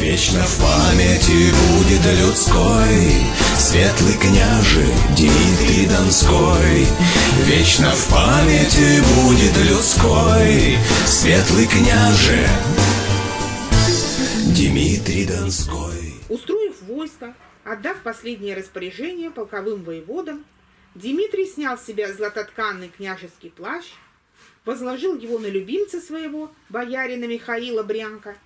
Вечно в памяти будет людской. Светлый княже Дмитрий Донской. Вечно в памяти будет людской. Светлый княже Дмитрий Донской. Устроив войско, отдав последнее распоряжение полковым воеводам, Дмитрий снял с себя златотканный княжеский плащ, возложил его на любимца своего, боярина Михаила Брянка,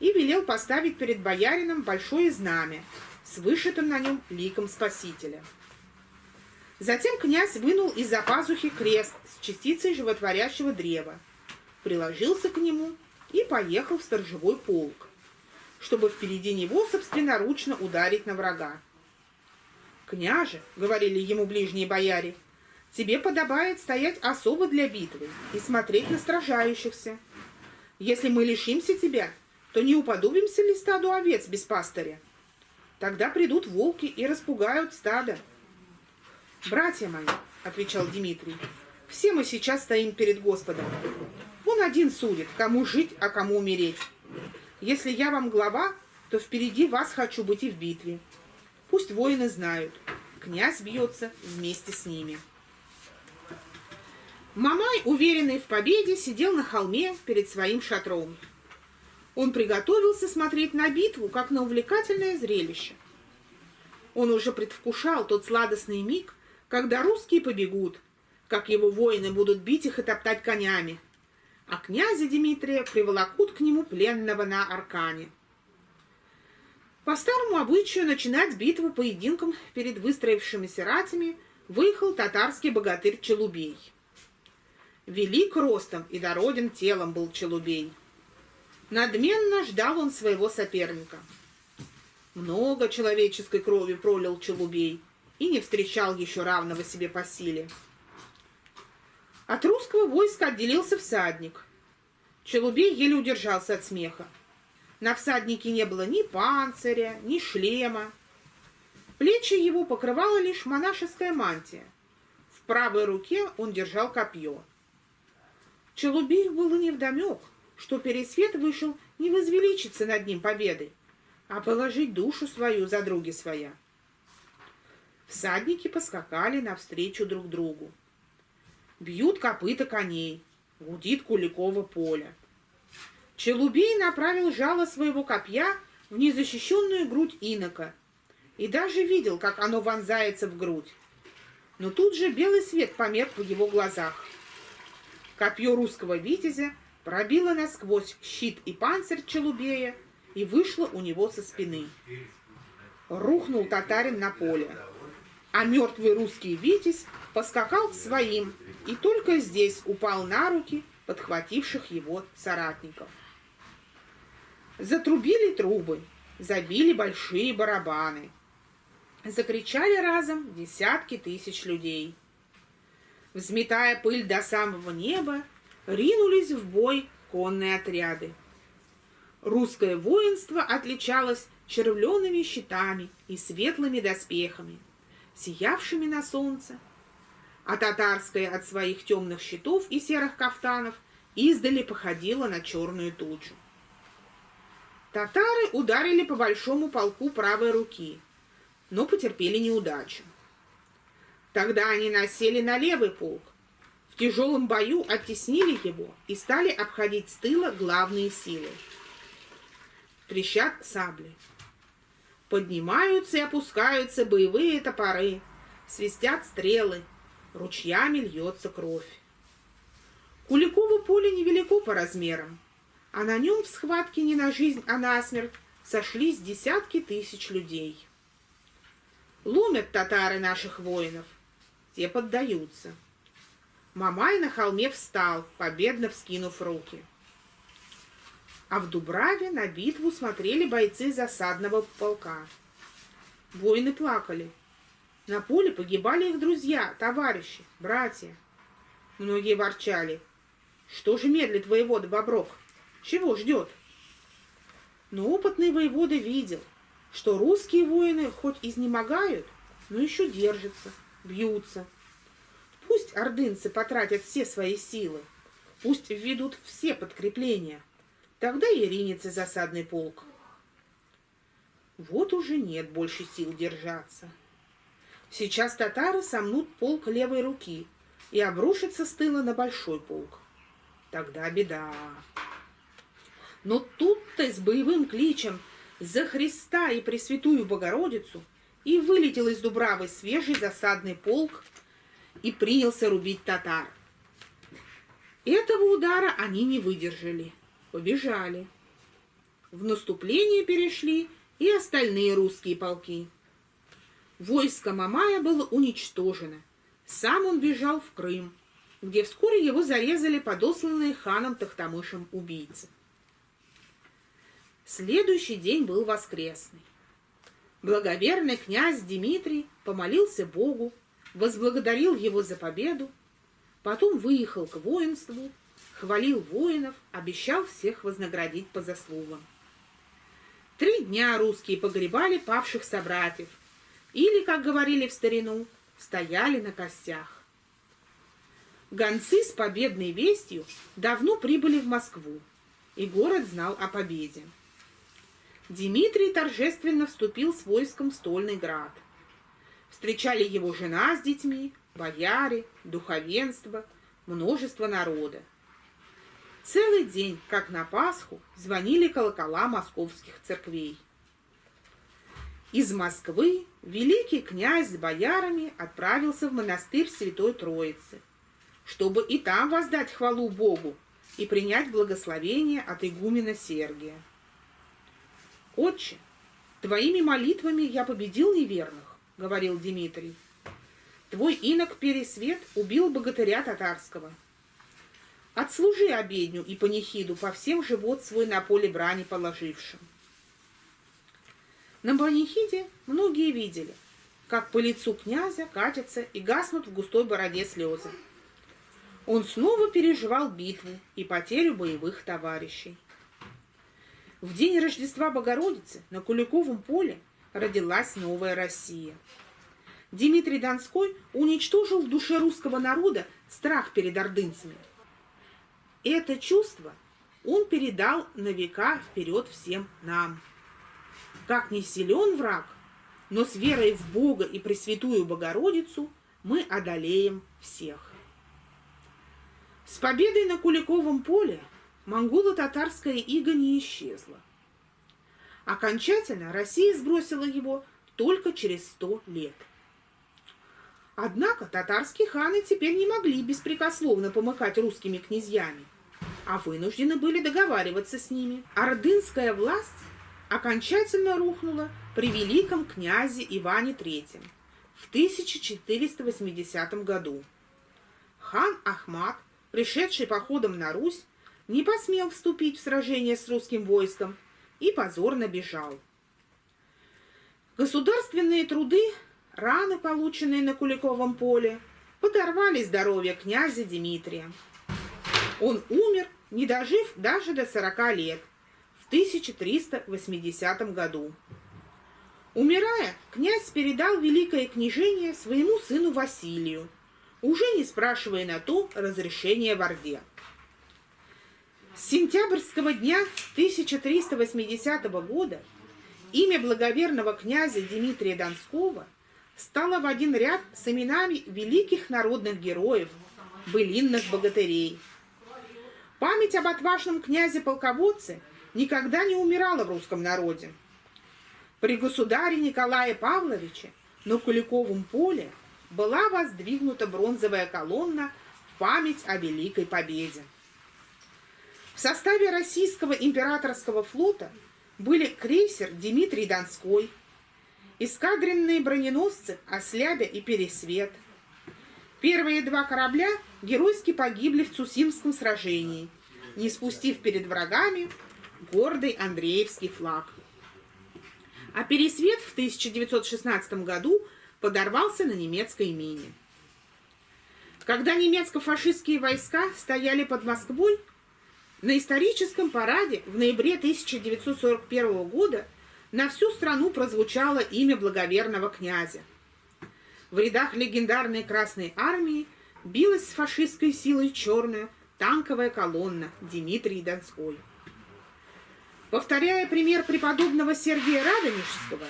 и велел поставить перед боярином большое знамя с вышитым на нем ликом Спасителя. Затем князь вынул из-за пазухи крест с частицей животворящего древа, приложился к нему и поехал в сторожевой полк, чтобы впереди него собственноручно ударить на врага. «Княже», — говорили ему ближние бояре, — «тебе подобает стоять особо для битвы и смотреть на сражающихся. Если мы лишимся тебя, то не уподобимся ли стаду овец без пастыря? Тогда придут волки и распугают стадо». «Братья мои», — отвечал Дмитрий, — «все мы сейчас стоим перед Господом. Он один судит, кому жить, а кому умереть. Если я вам глава, то впереди вас хочу быть и в битве. Пусть воины знают, князь бьется вместе с ними. Мамай, уверенный в победе, сидел на холме перед своим шатром. Он приготовился смотреть на битву, как на увлекательное зрелище. Он уже предвкушал тот сладостный миг, когда русские побегут, как его воины будут бить их и топтать конями, а князя Дмитрия приволокут к нему пленного на аркане. По старому обычаю начинать битву поединком перед выстроившимися ратями выехал татарский богатырь Челубей. Велик ростом и дороден телом был Челубей. Надменно ждал он своего соперника. Много человеческой крови пролил Челубей и не встречал еще равного себе по силе. От русского войска отделился всадник. Челубей еле удержался от смеха. На всаднике не было ни панциря, ни шлема. Плечи его покрывала лишь монашеская мантия. В правой руке он держал копье. Челубею было невдомек, что Пересвет вышел не возвеличиться над ним победой, а положить душу свою за други своя. Всадники поскакали навстречу друг другу. Бьют копыта коней, гудит Куликово поле. Челубей направил жало своего копья в незащищенную грудь инока и даже видел, как оно вонзается в грудь. Но тут же белый свет померк в его глазах. Копье русского витязя пробило насквозь щит и панцирь Челубея и вышло у него со спины. Рухнул татарин на поле, а мертвый русский витязь поскакал к своим и только здесь упал на руки подхвативших его соратников. Затрубили трубы, забили большие барабаны. Закричали разом десятки тысяч людей. Взметая пыль до самого неба, ринулись в бой конные отряды. Русское воинство отличалось червленными щитами и светлыми доспехами, сиявшими на солнце, а татарское от своих темных щитов и серых кафтанов издали походило на черную тучу. Татары ударили по большому полку правой руки, но потерпели неудачу. Тогда они насели на левый полк, тяжелом бою оттеснили его и стали обходить с тыла главные силы. Трещат сабли. Поднимаются и опускаются боевые топоры, свистят стрелы, ручьями льется кровь. Куликово поле невелико по размерам, а на нем в схватке не на жизнь, а на смерть сошлись десятки тысяч людей. Ломят татары наших воинов, те поддаются. Мамай на холме встал, победно вскинув руки. А в Дубраве на битву смотрели бойцы засадного полка. Воины плакали. На поле погибали их друзья, товарищи, братья. Многие ворчали. Что же медлит воевода Бобров? Чего ждет? Но опытный воевода видел, что русские воины хоть изнемогают, но еще держатся, бьются. Пусть ордынцы потратят все свои силы, пусть введут все подкрепления, тогда и ринется засадный полк. Вот уже нет больше сил держаться. Сейчас татары сомнут полк левой руки и обрушатся с тыла на большой полк. Тогда беда. Но тут-то с боевым кличем «За Христа и Пресвятую Богородицу» и вылетел из Дубравы свежий засадный полк и принялся рубить татар. Этого удара они не выдержали, побежали. В наступление перешли и остальные русские полки. Войско Мамая было уничтожено. Сам он бежал в Крым, где вскоре его зарезали подосланные ханом Тахтамышем убийцы. Следующий день был воскресный. Благоверный князь Дмитрий помолился Богу, возблагодарил его за победу, потом выехал к воинству, хвалил воинов, обещал всех вознаградить по заслугам. Три дня русские погребали павших собратьев, или, как говорили в старину, стояли на костях. Гонцы с победной вестью давно прибыли в Москву, и город знал о победе. Дмитрий торжественно вступил с войском в Стольный град. Встречали его жена с детьми, бояре, духовенство, множество народа. Целый день, как на Пасху, звонили колокола московских церквей. Из Москвы великий князь с боярами отправился в монастырь Святой Троицы, чтобы и там воздать хвалу Богу и принять благословение от игумена Сергия. «Отче, твоими молитвами я победил неверных», — говорил Дмитрий. «Твой инок Пересвет убил богатыря татарского. Отслужи обедню и панихиду по всем живот свой на поле брани положившим». На панихиде многие видели, как по лицу князя катятся и гаснут в густой бороде слезы. Он снова переживал битву и потерю боевых товарищей. В день Рождества Богородицы на Куликовом поле родилась новая Россия. Дмитрий Донской уничтожил в душе русского народа страх перед ордынцами. Это чувство он передал на века вперед всем нам. Как не силен враг, но с верой в Бога и Пресвятую Богородицу мы одолеем всех. С победой на Куликовом поле монголо-татарская ига не исчезла. Окончательно Россия сбросила его только через сто лет. Однако татарские ханы теперь не могли беспрекословно помыкать русскими князьями, а вынуждены были договариваться с ними. Ордынская власть окончательно рухнула при великом князе Иване III в 1480 году. Хан Ахмат, пришедший походом на Русь, не посмел вступить в сражение с русским войском и позорно бежал. Государственные труды, раны, полученные на Куликовом поле, подорвали здоровье князя Дмитрия. Он умер, не дожив даже до 40 лет, в 1380 году. Умирая, князь передал великое княжение своему сыну Василию, уже не спрашивая на то разрешения в Орде. С сентябрьского дня 1380 года имя благоверного князя Дмитрия Донского стало в один ряд с именами великих народных героев, былинных богатырей. Память об отважном князе-полководце никогда не умирала в русском народе. При государе Николае Павловиче на Куликовом поле была воздвигнута бронзовая колонна в память о Великой Победе. В составе российского императорского флота были крейсер Дмитрий Донской, эскадренные броненосцы Ослябя и Пересвет. Первые два корабля геройски погибли в Цусимском сражении, не спустив перед врагами гордый Андреевский флаг. А Пересвет в 1916 году подорвался на немецкой мине. Когда немецко-фашистские войска стояли под Москвой, на историческом параде в ноябре 1941 года на всю страну прозвучало имя благоверного князя. В рядах легендарной Красной Армии билась с фашистской силой черная танковая колонна Дмитрий Донской. Повторяя пример преподобного Сергия Радонежского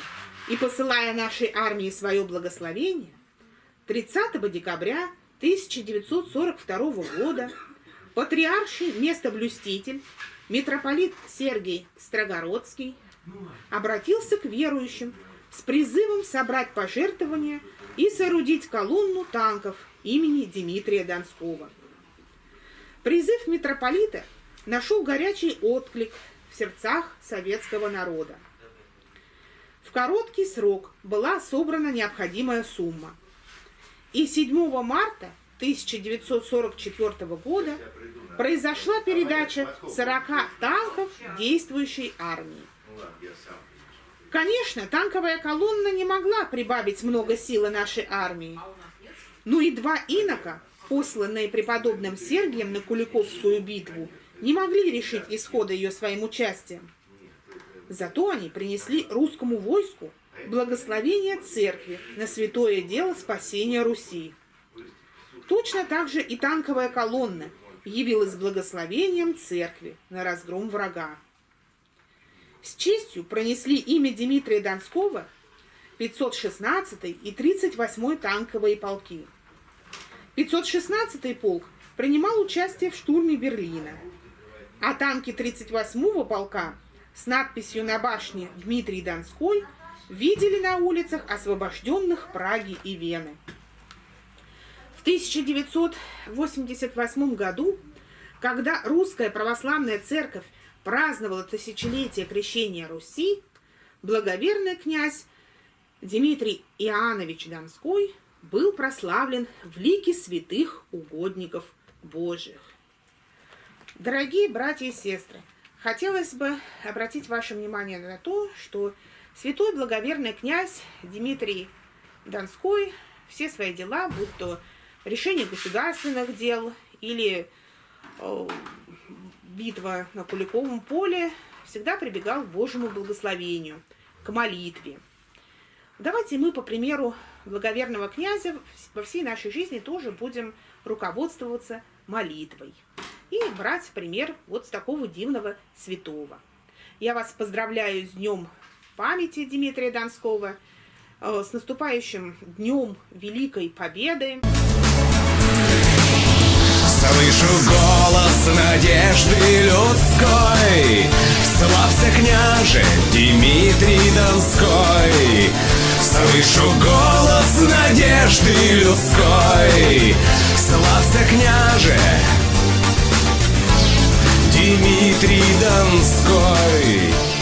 и посылая нашей армии свое благословение, 30 декабря 1942 года патриарший местоблюститель митрополит Сергий Строгородский обратился к верующим с призывом собрать пожертвования и соорудить колонну танков имени Дмитрия Донского. Призыв митрополита нашел горячий отклик в сердцах советского народа. В короткий срок была собрана необходимая сумма. И 7 марта 1944 года произошла передача 40 танков действующей армии. Конечно, танковая колонна не могла прибавить много силы нашей армии. Но и два инока, посланные преподобным Сергием на Куликовскую битву, не могли решить исхода ее своим участием. Зато они принесли русскому войску благословение церкви на святое дело спасения Руси. Точно так же и танковая колонна явилась благословением церкви на разгром врага. С честью пронесли имя Дмитрия Донского 516 и 38 танковые полки. 516 полк принимал участие в штурме Берлина, а танки 38-го полка с надписью на башне «Дмитрий Донской» видели на улицах освобожденных Праги и Вены. В 1988 году, когда русская православная церковь праздновала тысячелетие крещения Руси, благоверный князь Дмитрий Иоаннович Донской был прославлен в лике святых угодников Божьих. Дорогие братья и сестры, хотелось бы обратить ваше внимание на то, что святой благоверный князь Дмитрий Донской все свои дела, будь то решение государственных дел или э, битва на Куликовом поле, всегда прибегал к Божьему благословению, к молитве. Давайте мы, по примеру благоверного князя, во всей нашей жизни тоже будем руководствоваться молитвой и брать пример вот с такого дивного святого. Я вас поздравляю с Днем памяти Дмитрия Донского, э, с наступающим Днем Великой Победы. Слышу голос надежды людской. Славься, княже, Дмитрий Донской. Слышу голос надежды людской. Славься, княже, Дмитрий Донской